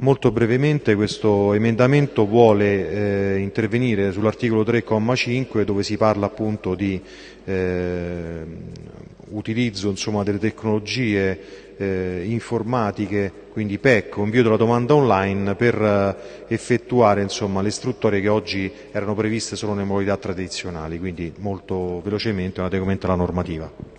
Molto brevemente questo emendamento vuole eh, intervenire sull'articolo 3,5 dove si parla appunto di eh, utilizzo insomma, delle tecnologie eh, informatiche, quindi PEC, invio della domanda online per eh, effettuare insomma, le istruttorie che oggi erano previste solo nelle modalità tradizionali, quindi molto velocemente un adeguamento alla normativa.